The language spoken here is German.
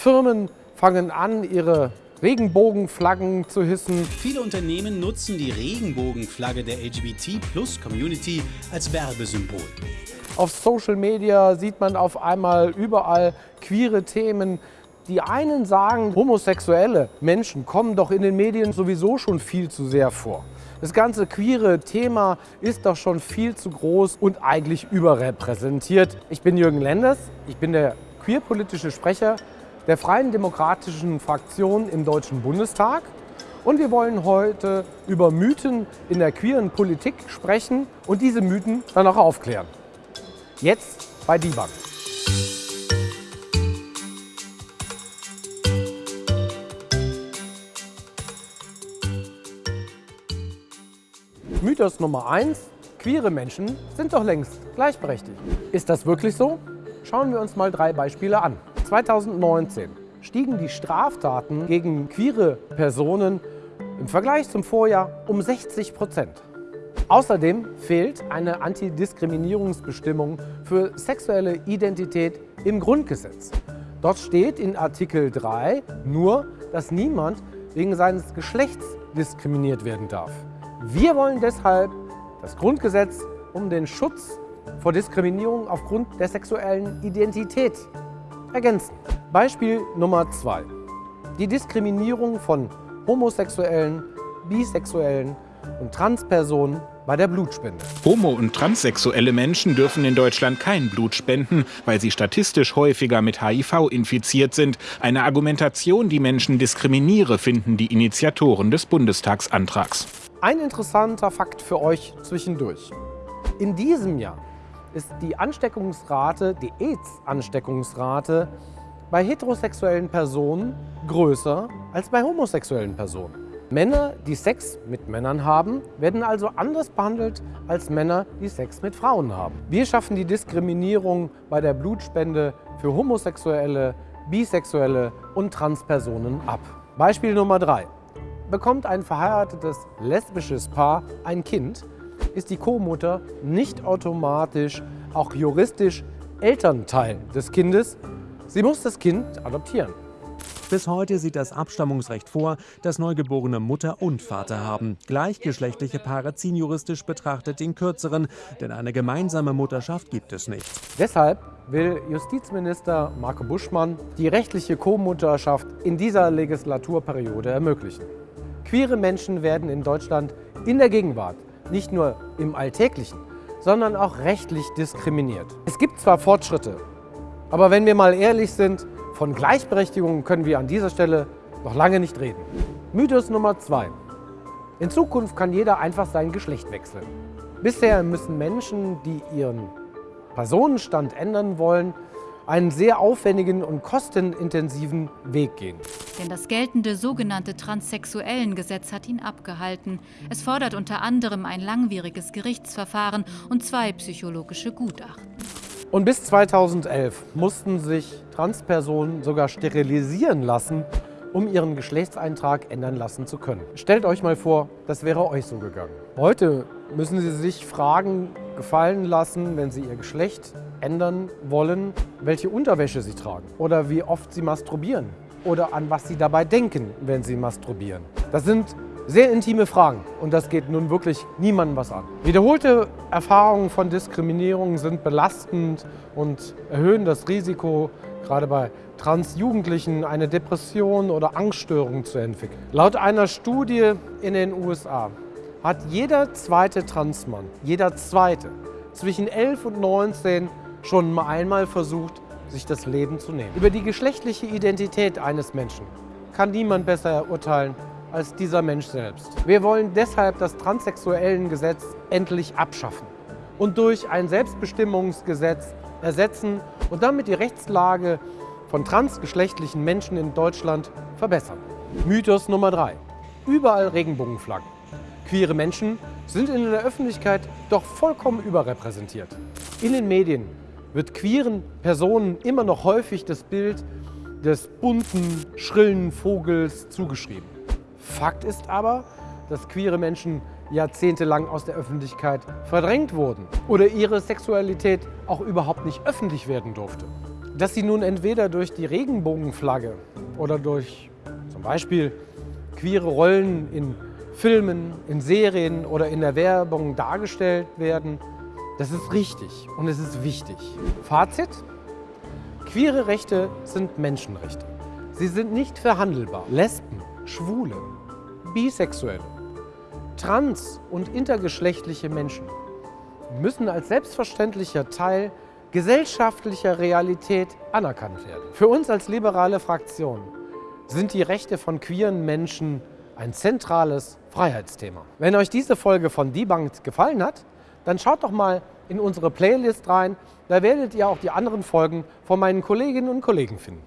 Firmen fangen an, ihre Regenbogenflaggen zu hissen. Viele Unternehmen nutzen die Regenbogenflagge der LGBT-Plus-Community als Werbesymbol. Auf Social Media sieht man auf einmal überall queere Themen. Die einen sagen, homosexuelle Menschen kommen doch in den Medien sowieso schon viel zu sehr vor. Das ganze queere Thema ist doch schon viel zu groß und eigentlich überrepräsentiert. Ich bin Jürgen Lenders, ich bin der queerpolitische Sprecher der Freien Demokratischen Fraktion im Deutschen Bundestag. Und wir wollen heute über Mythen in der queeren Politik sprechen und diese Mythen dann auch aufklären. Jetzt bei Debug. Mythos Nummer 1. Queere Menschen sind doch längst gleichberechtigt. Ist das wirklich so? Schauen wir uns mal drei Beispiele an. 2019 stiegen die Straftaten gegen queere Personen im Vergleich zum Vorjahr um 60 Prozent. Außerdem fehlt eine Antidiskriminierungsbestimmung für sexuelle Identität im Grundgesetz. Dort steht in Artikel 3 nur, dass niemand wegen seines Geschlechts diskriminiert werden darf. Wir wollen deshalb das Grundgesetz um den Schutz vor Diskriminierung aufgrund der sexuellen Identität ergänzen. Beispiel Nummer zwei. Die Diskriminierung von Homosexuellen, Bisexuellen und Transpersonen bei der Blutspende. Homo- und transsexuelle Menschen dürfen in Deutschland kein Blut spenden, weil sie statistisch häufiger mit HIV infiziert sind. Eine Argumentation, die Menschen diskriminiere, finden die Initiatoren des Bundestagsantrags. Ein interessanter Fakt für euch zwischendurch. In diesem Jahr ist die Ansteckungsrate, die AIDS-Ansteckungsrate bei heterosexuellen Personen größer als bei homosexuellen Personen. Männer, die Sex mit Männern haben, werden also anders behandelt als Männer, die Sex mit Frauen haben. Wir schaffen die Diskriminierung bei der Blutspende für homosexuelle, bisexuelle und Transpersonen ab. Beispiel Nummer 3. Bekommt ein verheiratetes lesbisches Paar ein Kind, ist die Co-Mutter nicht automatisch auch juristisch Elternteil des Kindes. Sie muss das Kind adoptieren. Bis heute sieht das Abstammungsrecht vor, dass Neugeborene Mutter und Vater haben. Gleichgeschlechtliche Paare ziehen juristisch betrachtet den kürzeren, denn eine gemeinsame Mutterschaft gibt es nicht. Deshalb will Justizminister Marco Buschmann die rechtliche Co-Mutterschaft in dieser Legislaturperiode ermöglichen. Queere Menschen werden in Deutschland in der Gegenwart nicht nur im Alltäglichen, sondern auch rechtlich diskriminiert. Es gibt zwar Fortschritte, aber wenn wir mal ehrlich sind, von Gleichberechtigung können wir an dieser Stelle noch lange nicht reden. Mythos Nummer zwei. In Zukunft kann jeder einfach sein Geschlecht wechseln. Bisher müssen Menschen, die ihren Personenstand ändern wollen, einen sehr aufwendigen und kostenintensiven Weg gehen. Denn das geltende sogenannte Transsexuellengesetz hat ihn abgehalten. Es fordert unter anderem ein langwieriges Gerichtsverfahren und zwei psychologische Gutachten. Und bis 2011 mussten sich Transpersonen sogar sterilisieren lassen, um ihren Geschlechtseintrag ändern lassen zu können. Stellt euch mal vor, das wäre euch so gegangen. Heute müssen sie sich Fragen gefallen lassen, wenn sie ihr Geschlecht ändern wollen, welche Unterwäsche sie tragen oder wie oft sie masturbieren oder an was sie dabei denken, wenn sie masturbieren. Das sind sehr intime Fragen und das geht nun wirklich niemandem was an. Wiederholte Erfahrungen von Diskriminierung sind belastend und erhöhen das Risiko, gerade bei Transjugendlichen eine Depression oder Angststörung zu entwickeln. Laut einer Studie in den USA hat jeder zweite Transmann, jeder zweite, zwischen 11 und 19 schon einmal versucht, sich das Leben zu nehmen. Über die geschlechtliche Identität eines Menschen kann niemand besser urteilen als dieser Mensch selbst. Wir wollen deshalb das Transsexuellengesetz endlich abschaffen und durch ein Selbstbestimmungsgesetz ersetzen und damit die Rechtslage von transgeschlechtlichen Menschen in Deutschland verbessern. Mythos Nummer 3. Überall Regenbogenflaggen. Queere Menschen sind in der Öffentlichkeit doch vollkommen überrepräsentiert. In den Medien wird queeren Personen immer noch häufig das Bild des bunten, schrillen Vogels zugeschrieben. Fakt ist aber, dass queere Menschen jahrzehntelang aus der Öffentlichkeit verdrängt wurden oder ihre Sexualität auch überhaupt nicht öffentlich werden durfte. Dass sie nun entweder durch die Regenbogenflagge oder durch zum Beispiel queere Rollen in Filmen, in Serien oder in der Werbung dargestellt werden, das ist richtig und es ist wichtig. Fazit, queere Rechte sind Menschenrechte. Sie sind nicht verhandelbar. Lesben, Schwule, Bisexuelle, trans- und intergeschlechtliche Menschen müssen als selbstverständlicher Teil gesellschaftlicher Realität anerkannt werden. Für uns als liberale Fraktion sind die Rechte von queeren Menschen ein zentrales Freiheitsthema. Wenn euch diese Folge von Debunked gefallen hat, dann schaut doch mal in unsere Playlist rein. Da werdet ihr auch die anderen Folgen von meinen Kolleginnen und Kollegen finden.